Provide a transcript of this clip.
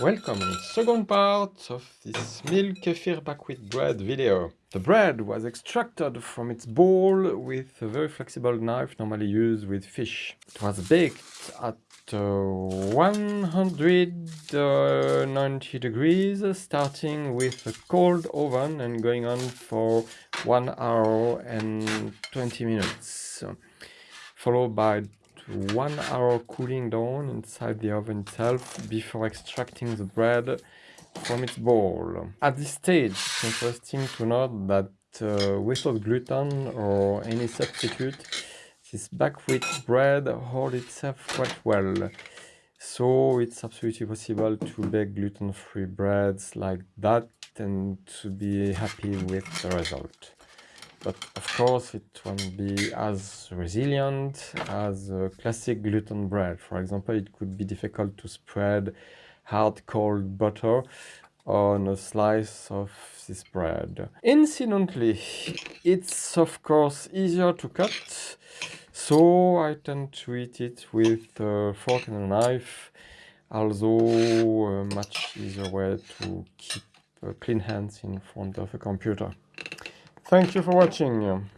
Welcome in second part of this milk kefir buckwheat bread video. The bread was extracted from its bowl with a very flexible knife normally used with fish. It was baked at uh, 190 degrees starting with a cold oven and going on for 1 hour and 20 minutes followed by one hour cooling down inside the oven itself before extracting the bread from its bowl. At this stage, it's interesting to note that uh, without gluten or any substitute, this buckwheat bread holds itself quite well. So it's absolutely possible to bake gluten-free breads like that and to be happy with the result but of course it won't be as resilient as classic gluten bread. For example, it could be difficult to spread hard cold butter on a slice of this bread. Incidentally, it's of course easier to cut, so I tend to eat it with a fork and a knife, although a much easier way to keep uh, clean hands in front of a computer. Thank you for watching.